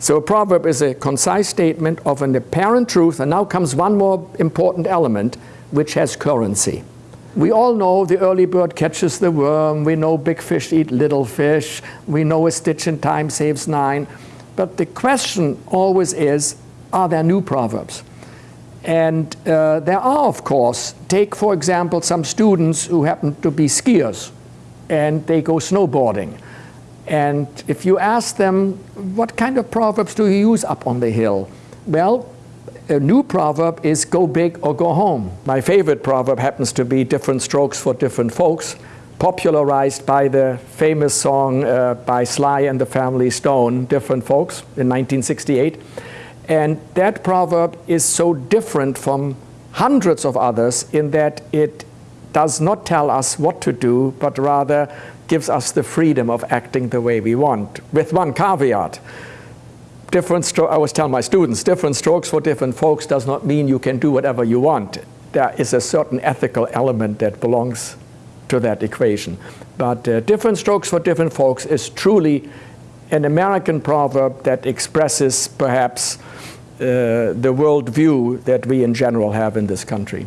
So a proverb is a concise statement of an apparent truth, and now comes one more important element, which has currency. We all know the early bird catches the worm, we know big fish eat little fish, we know a stitch in time saves nine, but the question always is, are there new proverbs? And uh, there are, of course, take for example some students who happen to be skiers and they go snowboarding. And if you ask them, what kind of proverbs do you use up on the hill? Well, a new proverb is go big or go home. My favorite proverb happens to be different strokes for different folks, popularized by the famous song uh, by Sly and the Family Stone, Different Folks, in 1968. And that proverb is so different from hundreds of others in that it does not tell us what to do, but rather gives us the freedom of acting the way we want, with one caveat. Different I always tell my students, different strokes for different folks does not mean you can do whatever you want. There is a certain ethical element that belongs to that equation. But uh, different strokes for different folks is truly an American proverb that expresses perhaps uh, the world view that we in general have in this country.